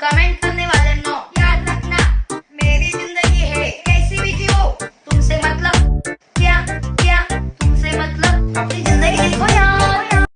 Comment करने वाले no. याद रखना, मेरी ज़िंदगी है, कैसी भी जियो तुमसे मतलब क्या क्या, तुमसे मतलब अपनी